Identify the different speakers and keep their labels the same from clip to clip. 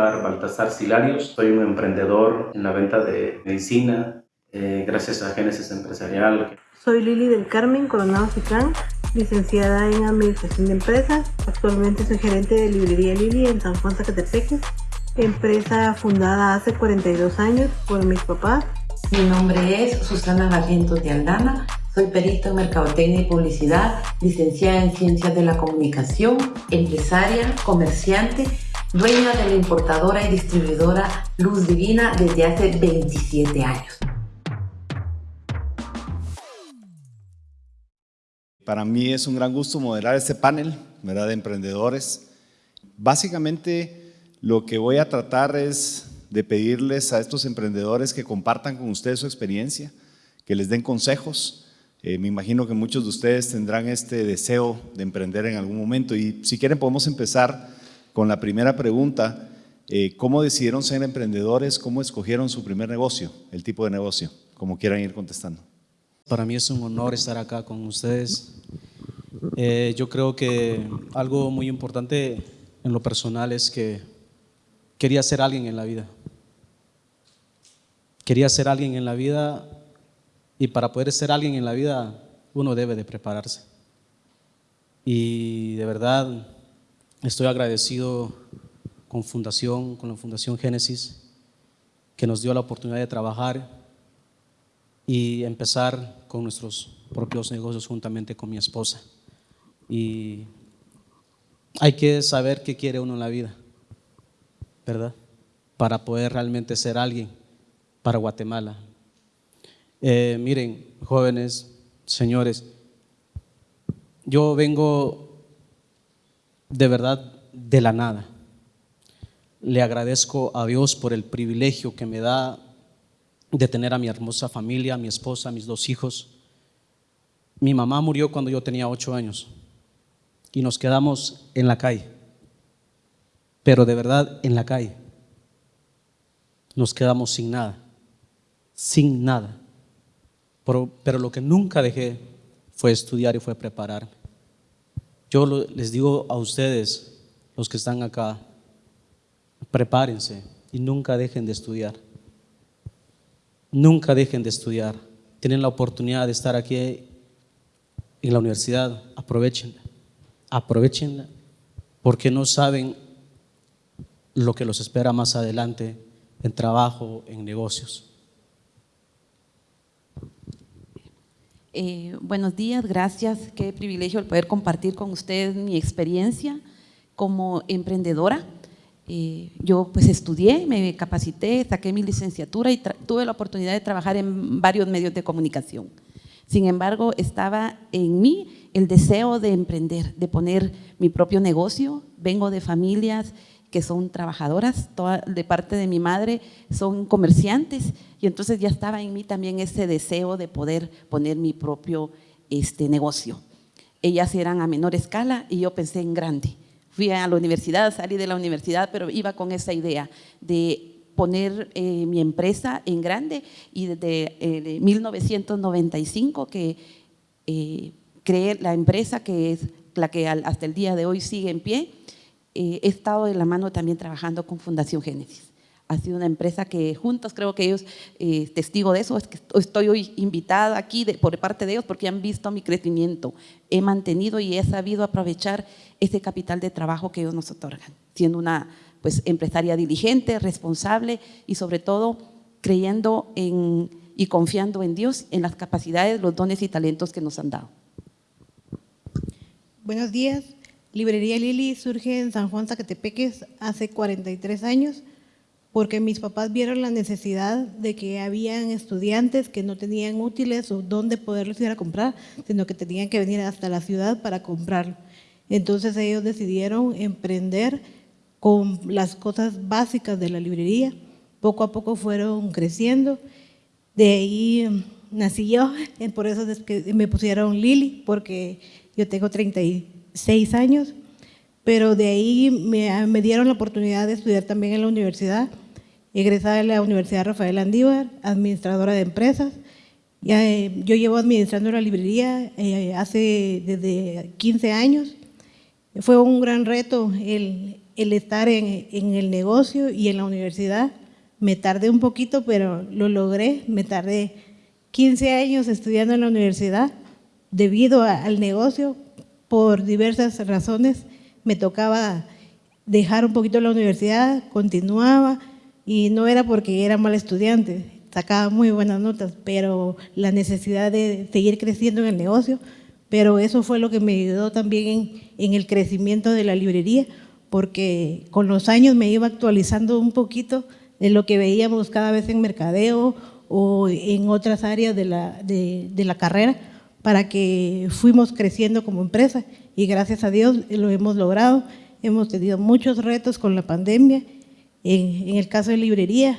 Speaker 1: Amilcar Baltasar Silarios. Soy un emprendedor en la venta de medicina eh, gracias a Génesis Empresarial.
Speaker 2: Soy Lili del Carmen Coronado Ciclán, licenciada en Administración de Empresas. Actualmente soy gerente de Librería Lili en San Juan Zacatepeque, empresa fundada hace 42 años por mis papás.
Speaker 3: Mi nombre es Susana Barrientos de Aldana, soy perito en Mercadotecnia y Publicidad, licenciada en Ciencias de la Comunicación, empresaria, comerciante, dueña de la importadora y distribuidora Luz Divina desde hace 27 años.
Speaker 4: Para mí es un gran gusto moderar este panel ¿verdad? de emprendedores. Básicamente lo que voy a tratar es de pedirles a estos emprendedores que compartan con ustedes su experiencia, que les den consejos. Eh, me imagino que muchos de ustedes tendrán este deseo de emprender en algún momento y si quieren podemos empezar con la primera pregunta. Eh, ¿Cómo decidieron ser emprendedores? ¿Cómo escogieron su primer negocio, el tipo de negocio? Como quieran ir contestando.
Speaker 5: Para mí es un honor estar acá con ustedes. Eh, yo creo que algo muy importante en lo personal es que quería ser alguien en la vida. Quería ser alguien en la vida y para poder ser alguien en la vida uno debe de prepararse. Y de verdad estoy agradecido con Fundación, con la Fundación Génesis, que nos dio la oportunidad de trabajar y empezar con nuestros propios negocios juntamente con mi esposa. Y hay que saber qué quiere uno en la vida, ¿verdad? Para poder realmente ser alguien para Guatemala. Eh, miren, jóvenes, señores, yo vengo de verdad de la nada. Le agradezco a Dios por el privilegio que me da de tener a mi hermosa familia, a mi esposa, a mis dos hijos. Mi mamá murió cuando yo tenía ocho años y nos quedamos en la calle, pero de verdad en la calle. Nos quedamos sin nada, sin nada. Pero, lo que nunca dejé fue estudiar y fue prepararme. Yo les digo a ustedes, los que están acá, prepárense y nunca dejen de estudiar. Nunca dejen de estudiar. Tienen la oportunidad de estar aquí en la universidad, aprovechenla. Aprovechenla porque no saben lo que los espera más adelante en trabajo, en negocios.
Speaker 6: Eh, buenos días, gracias. Qué privilegio el poder compartir con ustedes mi experiencia como emprendedora. Eh, yo pues estudié, me capacité, saqué mi licenciatura y tuve la oportunidad de trabajar en varios medios de comunicación. Sin embargo, estaba en mí el deseo de emprender, de poner mi propio negocio. Vengo de familias que son trabajadoras, de parte de mi madre son comerciantes y entonces ya estaba en mí también ese deseo de poder poner mi propio este, negocio. Ellas eran a menor escala y yo pensé en grande fui a la universidad, salí de la universidad, pero iba con esa idea de poner eh, mi empresa en grande y desde 1995 eh, que eh, creé la empresa que es la que hasta el día de hoy sigue en pie, he estado de la mano también trabajando con Fundación Génesis ha sido una empresa que juntos creo que ellos, eh, testigo de eso, es que estoy hoy invitada aquí por parte de ellos porque han visto mi crecimiento. He mantenido y he sabido aprovechar ese capital de trabajo que ellos nos otorgan, siendo una pues, empresaria diligente, responsable y sobre todo creyendo en, y confiando en Dios, en las capacidades, los dones y talentos que nos han dado.
Speaker 2: Buenos días. Librería Lili surge en San Juan Zacatepeques hace 43 años porque mis papás vieron la necesidad de que habían estudiantes que no tenían útiles o dónde poderlos ir a comprar, sino que tenían que venir hasta la ciudad para comprarlo. Entonces ellos decidieron emprender con las cosas básicas de la librería. Poco a poco fueron creciendo. De ahí nací yo, por eso me pusieron Lili, porque yo tengo 36 años pero de ahí me, dieron la oportunidad de estudiar también en la universidad egresada de la Universidad Rafael Andívar, administradora de empresas. Eh, yo llevo administrando la librería eh, hace desde 15 años. Fue un gran reto el, estar en, el negocio y en la universidad. Me tardé un poquito, pero lo logré. Me tardé 15 años estudiando en la universidad debido al negocio. Por diversas razones. Me tocaba dejar un poquito la universidad, continuaba y no era porque era mal estudiante, sacaba muy buenas notas, pero la necesidad de seguir creciendo en el negocio, pero eso fue lo que me ayudó también en, el crecimiento de la librería, porque con los años me iba actualizando un poquito de lo que veíamos cada vez en mercadeo o en otras áreas de la carrera, para que fuimos creciendo como empresa y gracias a Dios lo hemos logrado. Hemos tenido muchos retos con la pandemia. En, en el caso de librería,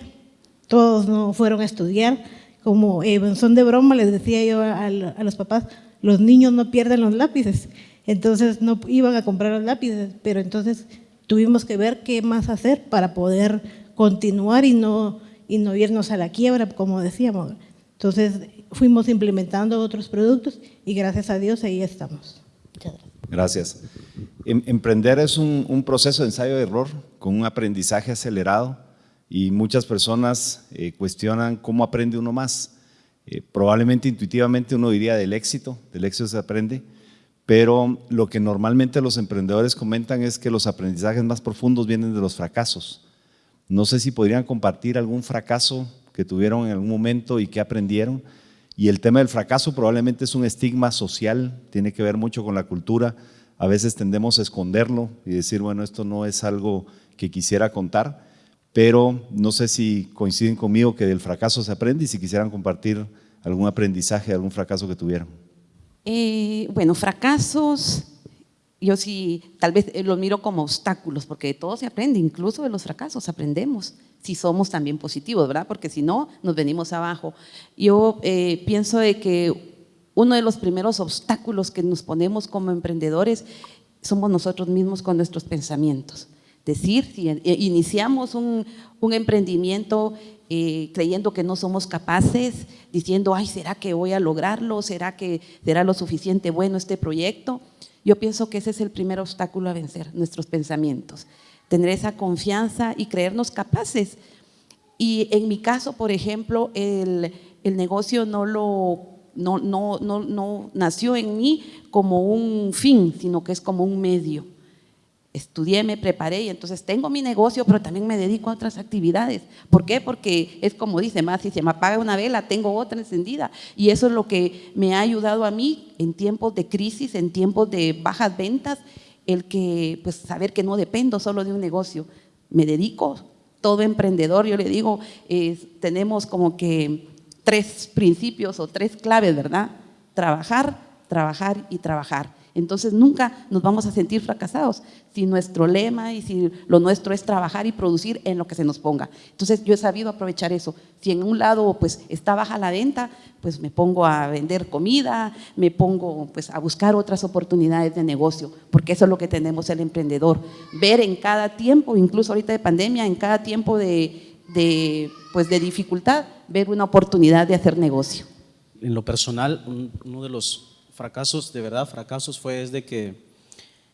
Speaker 2: todos no fueron a estudiar. Como eh, son de broma, les decía yo a, a los papás, los niños no pierden los lápices. Entonces no iban a comprar los lápices, pero entonces tuvimos que ver qué más hacer para poder continuar y no, y no irnos a la quiebra, como decíamos. Entonces fuimos implementando otros productos y gracias a Dios ahí estamos. Muchas gracias.
Speaker 4: Gracias. Em- Emprender es un, un proceso de ensayo de error con un aprendizaje acelerado y muchas personas eh, cuestionan cómo aprende uno más. Eh, probablemente intuitivamente uno diría del éxito, del éxito se aprende, pero lo que normalmente los emprendedores comentan es que los aprendizajes más profundos vienen de los fracasos. No sé si podrían compartir algún fracaso que tuvieron en algún momento y que aprendieron. Y el tema del fracaso probablemente es un estigma social, tiene que ver mucho con la cultura. A veces tendemos a esconderlo y decir, bueno, esto no es algo que quisiera contar, pero no sé si coinciden conmigo que del fracaso se aprende y si quisieran compartir algún aprendizaje, algún fracaso que tuvieron.
Speaker 6: Eh, bueno, fracasos, yo sí, tal vez eh, los miro como obstáculos, porque de todo se aprende, incluso de los fracasos aprendemos, si somos también positivos, ¿verdad? Porque si no, nos venimos abajo. Yo eh, pienso de que uno de los primeros obstáculos que nos ponemos como emprendedores somos nosotros mismos con nuestros pensamientos. Decir, si eh, iniciamos un, emprendimiento creyendo que no somos capaces, diciendo, ay, ¿será que voy a lograrlo? ¿Será que será lo suficiente bueno este proyecto? Yo pienso que ese es el primer obstáculo a vencer, nuestros pensamientos. Tener esa confianza y creernos capaces. Y en mi caso, por ejemplo, el, el negocio no lo no, no, no, no nació en mí como un fin, sino que es como un medio. Estudié, me preparé y entonces tengo mi negocio, pero también me dedico a otras actividades. ¿Por qué? Porque es como dice, más si se me apaga una vela, tengo otra encendida. Y eso es lo que me ha ayudado a mí en tiempos de crisis, en tiempos de bajas ventas, el que, pues, saber que no dependo solo de un negocio. Me dedico, todo emprendedor, yo le digo, tenemos como que tres principios o tres claves, ¿verdad? Trabajar, trabajar y trabajar. Entonces nunca nos vamos a sentir fracasados si nuestro lema y si lo nuestro es trabajar y producir en lo que se nos ponga. Entonces yo he sabido aprovechar eso. Si en un lado pues está baja la venta, pues me pongo a vender comida, me pongo pues a buscar otras oportunidades de negocio, porque eso es lo que tenemos el emprendedor. Ver en cada tiempo, incluso ahorita de pandemia, en cada tiempo de, de pues de dificultad, ver una oportunidad de hacer negocio.
Speaker 5: En lo personal, un- uno de los fracasos, de verdad fracasos, fue es de que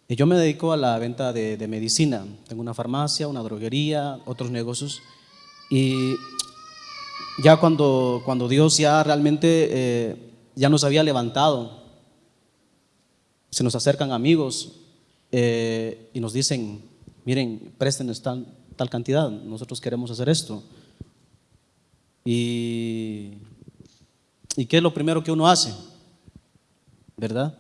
Speaker 5: eh, yo me dedico a la venta de, de medicina. Tengo una farmacia, una droguería, otros negocios. Y ya cuando, cuando Dios ya realmente eh, ya nos había levantado, se nos acercan amigos eh, y nos dicen, miren, préstenos tal, tal cantidad, nosotros queremos hacer esto. Y, ¿Y qué es lo primero que uno hace? ¿Verdad?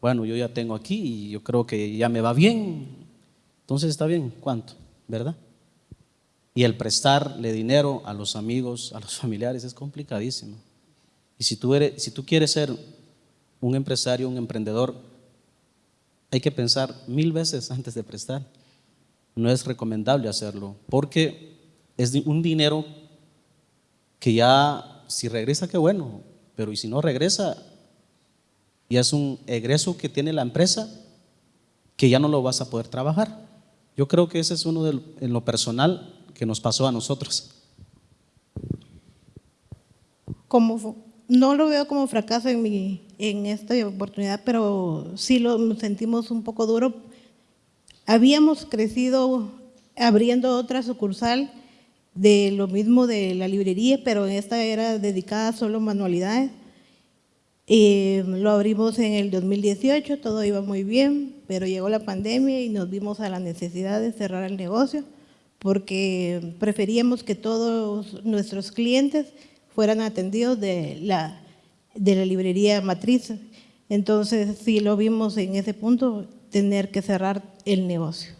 Speaker 5: Bueno, yo ya tengo aquí y yo creo que ya me va bien. Entonces está bien, ¿cuánto? ¿Verdad? Y el prestarle dinero a los amigos, a los familiares es complicadísimo. Y si tú, eres, si tú quieres ser un empresario, un emprendedor, hay que pensar mil veces antes de prestar. No es recomendable hacerlo, porque es un dinero que ya, si regresa, qué bueno, pero y si no regresa, ya es un egreso que tiene la empresa que ya no lo vas a poder trabajar. Yo creo que ese es uno de, en lo personal que nos pasó a nosotros.
Speaker 2: Como, no lo veo como fracaso en, mi, en esta oportunidad, pero sí lo sentimos un poco duro habíamos crecido abriendo otra sucursal de lo mismo de la librería, pero esta era dedicada solo a manualidades. Eh, lo abrimos en el 2018, todo iba muy bien, pero llegó la pandemia y nos vimos a la necesidad de cerrar el negocio porque preferíamos que todos nuestros clientes fueran atendidos de la, de la librería matriz. Entonces, sí lo vimos en ese punto, tener que cerrar el negocio.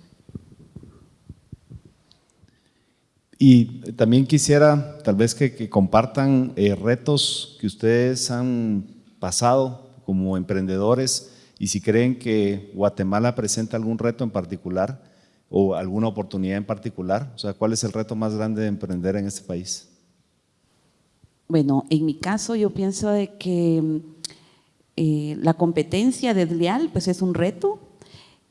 Speaker 4: Y también quisiera tal vez que, compartan eh, retos que ustedes han pasado como emprendedores y si creen que Guatemala presenta algún reto en particular o alguna oportunidad en particular. O sea, ¿cuál es el reto más grande de emprender en este país?
Speaker 6: Bueno, en mi caso yo pienso de que eh, la competencia desleal pues es un reto,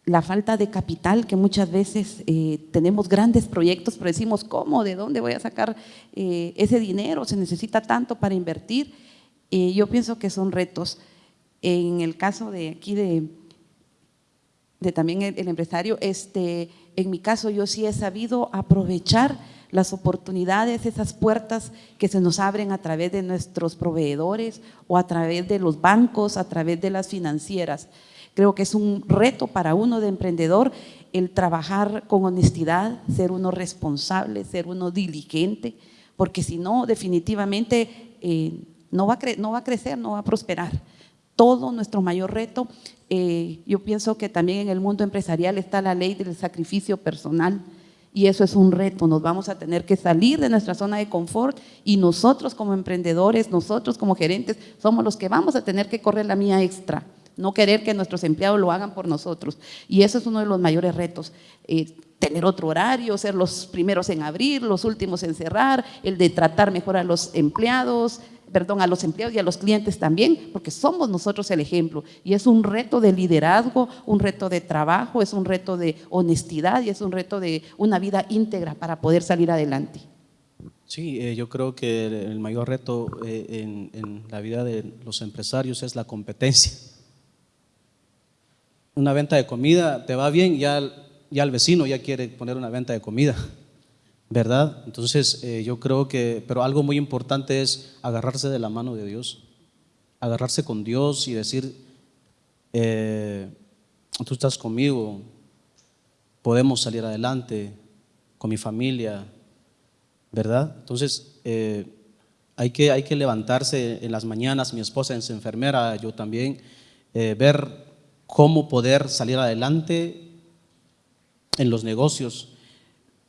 Speaker 6: la falta de capital, que muchas veces eh, tenemos grandes proyectos, pero decimos, ¿cómo? ¿De dónde voy a sacar eh, ese dinero? Se necesita tanto para invertir. Yo pienso que son retos. En el caso de aquí de, de también el, empresario, este, en mi caso yo sí he sabido aprovechar las oportunidades, esas puertas que se nos abren a través de nuestros proveedores o a través de los bancos, a través de las financieras. Creo que es un reto para uno de emprendedor el trabajar con honestidad, ser uno responsable, ser uno diligente, porque si no, definitivamente eh, no, va a no va crecer, no va a prosperar. Todo nuestro mayor reto, eh, yo pienso que también en el mundo empresarial está la ley del sacrificio personal, y eso es un reto, nos vamos a tener que salir de nuestra zona de confort y nosotros como emprendedores, nosotros como gerentes, somos los que vamos a tener que correr la mía extra, no querer que nuestros empleados lo hagan por nosotros. Y eso es uno de los mayores retos, eh, tener otro horario, ser los primeros en abrir, los últimos en cerrar, el de tratar mejor a los empleados, perdón, a los empleados y a los clientes también, porque somos nosotros el ejemplo. Y es un reto de liderazgo, un reto de trabajo, es un reto de honestidad y es un reto de una vida íntegra para poder salir adelante.
Speaker 5: Sí, eh, yo creo que el mayor reto eh, en, la vida de los empresarios es la competencia. Una venta de comida te va bien, ya, ya el vecino ya quiere poner una venta de comida. ¿Verdad? Entonces eh, yo creo que, pero algo muy importante es agarrarse de la mano de Dios, agarrarse con Dios y decir, eh, tú estás conmigo, podemos salir adelante con mi familia, ¿verdad? Entonces eh, hay, que, hay que levantarse en las mañanas, mi esposa es enfermera, yo también, ver cómo poder salir adelante en los negocios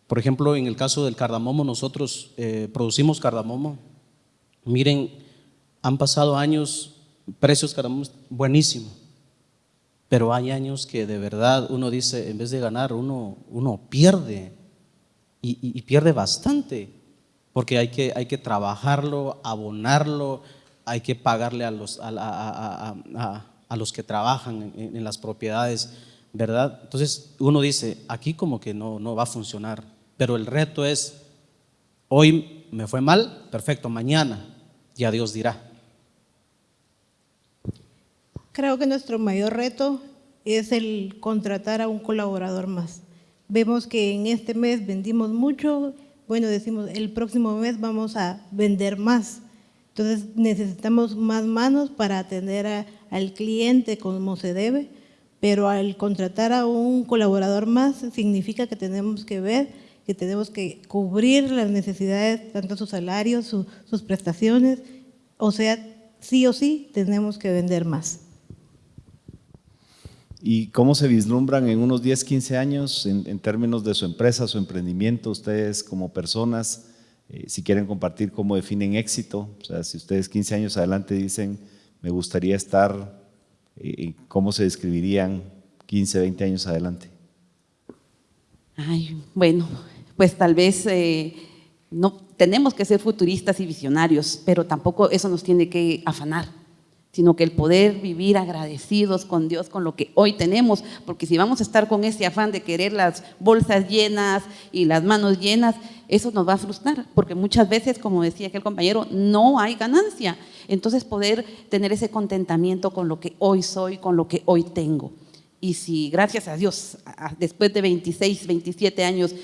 Speaker 5: por ejemplo, en el caso del cardamomo, nosotros eh, producimos cardamomo. Miren, han pasado años, precios cardamomo buenísimo, pero hay años que de verdad uno dice, en vez de ganar, uno, uno pierde y, pierde bastante, porque hay que, hay que trabajarlo, abonarlo, hay que pagarle a los, a, los que trabajan en, en, las propiedades, ¿verdad? Entonces uno dice, aquí como que no, no va a funcionar. Pero el reto es, hoy me fue mal, perfecto, mañana ya Dios dirá.
Speaker 2: Creo que nuestro mayor reto es el contratar a un colaborador más. Vemos que en este mes vendimos mucho, bueno, decimos el próximo mes vamos a vender más. Entonces necesitamos más manos para atender al cliente como se debe, pero al contratar a un colaborador más significa que tenemos que ver que tenemos que cubrir las necesidades, tanto sus salarios, sus prestaciones, o sea, sí o sí tenemos que vender más.
Speaker 4: ¿Y cómo se vislumbran en unos 10, 15 años en, términos de su empresa, su emprendimiento, ustedes como personas, eh, si quieren compartir cómo definen éxito? O sea, si ustedes 15 años adelante dicen, me gustaría estar, eh, ¿cómo se describirían 15, 20 años adelante?
Speaker 6: Ay, bueno, pues tal vez eh, no tenemos que ser futuristas y visionarios, pero tampoco eso nos tiene que afanar, sino que el poder vivir agradecidos con Dios, con lo que hoy tenemos, porque si vamos a estar con ese afán de querer las bolsas llenas y las manos llenas, eso nos va a frustrar, porque muchas veces, como decía aquel compañero, no hay ganancia. Entonces poder tener ese contentamiento con lo que hoy soy, con lo que hoy tengo. Y si gracias a Dios, después de 26, 27 años,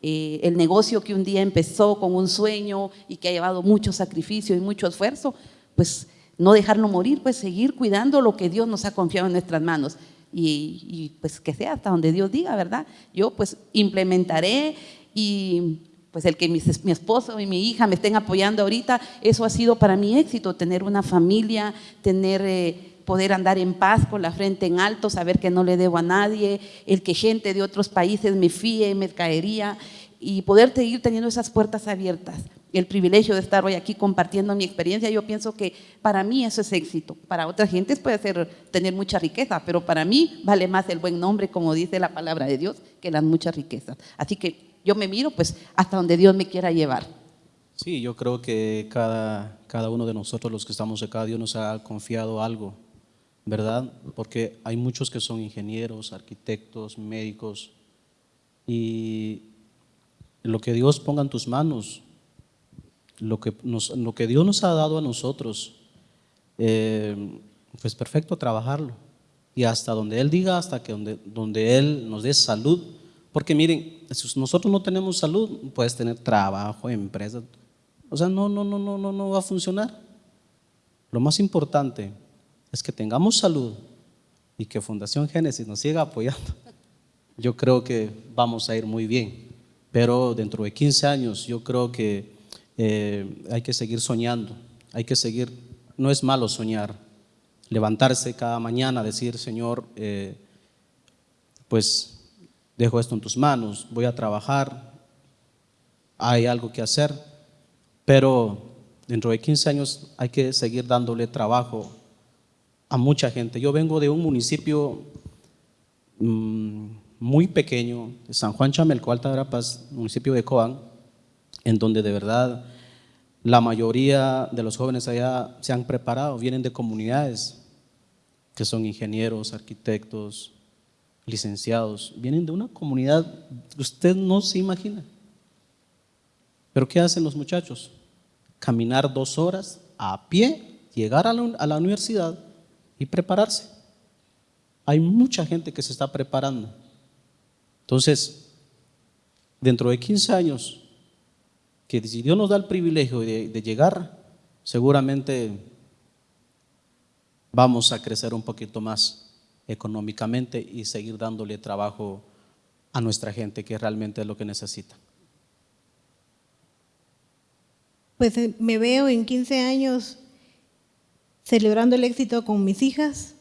Speaker 6: eh, el negocio que un día empezó con un sueño y que ha llevado mucho sacrificio y mucho esfuerzo, pues no dejarlo morir, pues seguir cuidando lo que Dios nos ha confiado en nuestras manos. Y, pues que sea hasta donde Dios diga, ¿verdad? Yo pues implementaré y pues el que mi, esposo y mi hija me estén apoyando ahorita, eso ha sido para mi éxito, tener una familia, tener, eh, poder andar en paz con la frente en alto, saber que no le debo a nadie, el que gente de otros países me fíe, me caería y poder seguir teniendo esas puertas abiertas. El privilegio de estar hoy aquí compartiendo mi experiencia, yo pienso que para mí eso es éxito. Para otras gentes puede ser tener mucha riqueza, pero para mí vale más el buen nombre, como dice la palabra de Dios, que las muchas riquezas. Así que yo me miro pues hasta donde Dios me quiera llevar.
Speaker 5: Sí, yo creo que cada, cada uno de nosotros los que estamos acá, Dios nos ha confiado algo, ¿verdad? Porque hay muchos que son ingenieros, arquitectos, médicos, y lo que Dios ponga en tus manos, lo que, nos, lo que Dios nos ha dado a nosotros, eh, pues perfecto trabajarlo. Y hasta donde Él diga, hasta que donde, donde Él nos dé salud, porque miren, si nosotros no tenemos salud, puedes tener trabajo, empresa. O sea, no, no, no, no, no, no va a funcionar. Lo más importante es que tengamos salud y que Fundación Génesis nos siga apoyando. Yo creo que vamos a ir muy bien. Pero dentro de 15 años yo creo que eh, hay que seguir soñando, hay que seguir, no es malo soñar, levantarse cada mañana, decir, Señor, eh, pues dejo esto en tus manos, voy a trabajar, hay algo que hacer, pero dentro de 15 años hay que seguir dándole trabajo a mucha gente. Yo vengo de un municipio mm, muy pequeño, San Juan Chamelco, Alta Verapaz, municipio de Coan, en donde de verdad la mayoría de los jóvenes allá se han preparado, vienen de comunidades que son ingenieros, arquitectos, licenciados, vienen de una comunidad que usted no se imagina. Pero ¿qué hacen los muchachos? Caminar dos horas a pie, llegar a la universidad y prepararse. Hay mucha gente que se está preparando. Entonces, dentro de 15 años, que si Dios nos da el privilegio de, de llegar, seguramente vamos a crecer un poquito más económicamente y seguir dándole trabajo a nuestra gente, que realmente es lo que necesita.
Speaker 2: Pues eh, me veo en 15 años celebrando el éxito con mis hijas.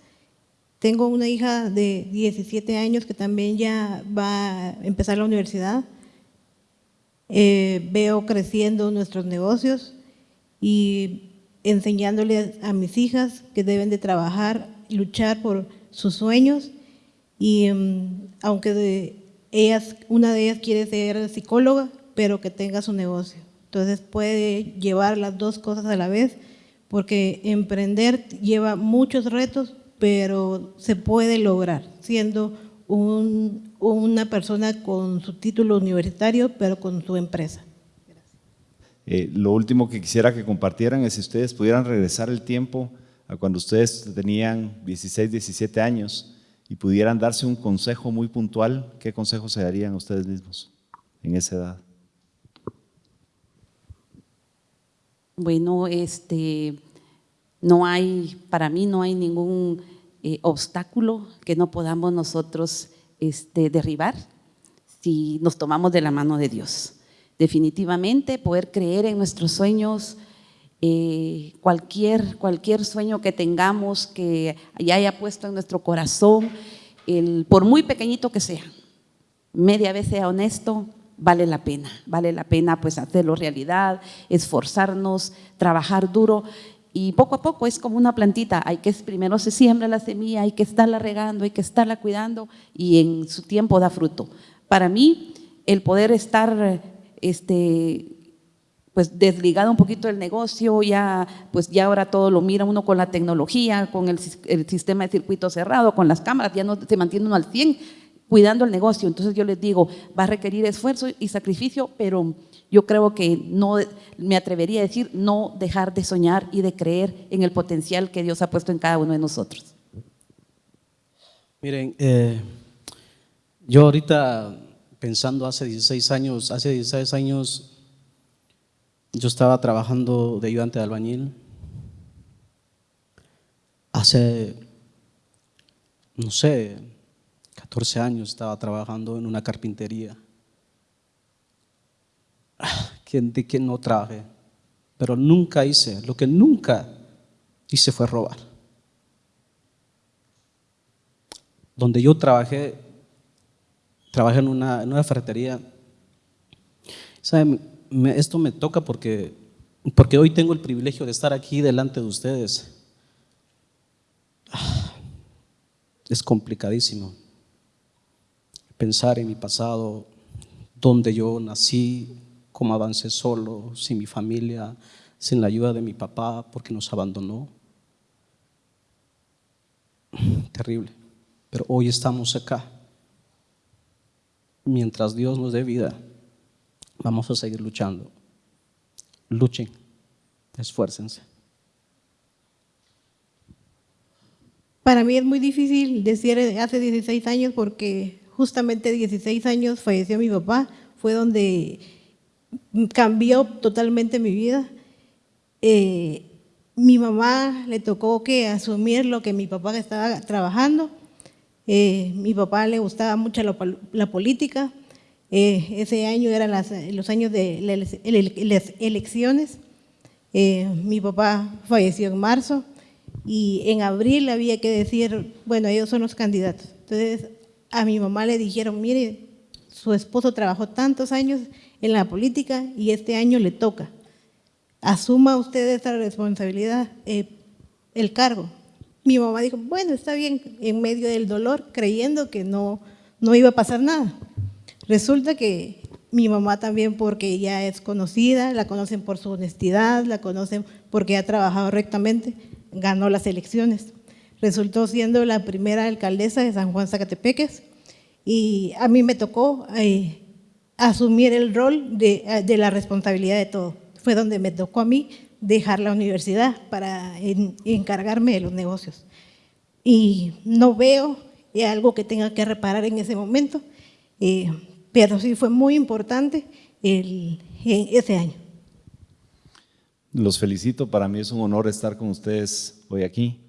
Speaker 2: Tengo una hija de 17 años que también ya va a empezar la universidad. Eh, veo creciendo nuestros negocios y enseñándole a mis hijas que deben de trabajar, luchar por sus sueños y mm, aunque ellas, una de ellas quiere ser psicóloga, pero que tenga su negocio. Entonces puede llevar las dos cosas a la vez, porque emprender lleva muchos retos, pero se puede lograr siendo una persona con su título universitario, pero con su empresa.
Speaker 4: Eh, lo último que quisiera que compartieran es si ustedes pudieran regresar el tiempo a cuando ustedes tenían 16, 17 años y pudieran darse un consejo muy puntual, ¿qué consejo se darían a ustedes mismos en esa edad?
Speaker 6: Bueno, este, no hay, para mí no hay ningún eh, obstáculo que no podamos nosotros este, derribar si nos tomamos de la mano de Dios. Definitivamente poder creer en nuestros sueños, eh, cualquier, cualquier sueño que tengamos, que ya haya puesto en nuestro corazón, por muy pequeñito que sea, media vez sea honesto, vale la pena, vale la pena pues hacerlo realidad, esforzarnos, trabajar duro y poco a poco es como una plantita, hay que primero se siembra la semilla, hay que estarla regando, hay que estarla cuidando y en su tiempo da fruto. Para mí el poder estar este, pues desligado un poquito del negocio, ya pues ya ahora todo lo mira uno con la tecnología, con el, sistema de circuito cerrado, con las cámaras, ya no se mantiene uno al 100 cuidando el negocio. Entonces yo les digo, va a requerir esfuerzo y sacrificio, pero yo creo que no, me atrevería a decir, no dejar de soñar y de creer en el potencial que Dios ha puesto en cada uno de nosotros.
Speaker 5: Miren, eh, yo ahorita pensando hace 16 años, hace 16 años yo estaba trabajando de ayudante de albañil. Hace, no sé, 14 años estaba trabajando en una carpintería. ¿Quién, ¿De quién no trabajé? Pero nunca hice, lo que nunca hice fue robar. Donde yo trabajé, trabajé en una, en una ferretería. ¿Saben? esto me toca porque, porque hoy tengo el privilegio de estar aquí delante de ustedes. Es complicadísimo pensar en mi pasado, donde yo nací, cómo avancé solo, sin mi familia, sin la ayuda de mi papá porque nos abandonó. Terrible. Pero hoy estamos acá. Mientras Dios nos dé vida, vamos a seguir luchando. Luchen, esfuércense.
Speaker 2: Para mí es muy difícil decir hace 16 años porque justamente 16 años falleció mi papá, fue donde cambió totalmente mi vida. Eh, mi mamá le tocó que asumir lo que mi papá estaba trabajando. Eh, mi papá le gustaba mucho la política, eh, ese año eran los años de las elecciones. Eh, mi papá falleció en marzo y en abril había que decir, bueno, ellos son los candidatos. Entonces a mi mamá le dijeron, mire, su esposo trabajó tantos años en la política y este año le toca. Asuma usted esa responsabilidad, eh, el cargo. Mi mamá dijo, bueno, está bien, en medio del dolor, creyendo que no, no iba a pasar nada. Resulta que mi mamá también, porque ella es conocida, la conocen por su honestidad, la conocen porque ha trabajado rectamente, ganó las elecciones. Resultó siendo la primera alcaldesa de San Juan Zacatepeques y a mí me tocó eh, asumir el rol de, la responsabilidad de todo. Fue donde me tocó a mí dejar la universidad para encargarme de los negocios. Y no veo algo que tenga que reparar en ese momento. Eh, pero sí fue muy importante el, ese año.
Speaker 4: Los felicito, para mí es un honor estar con ustedes hoy aquí.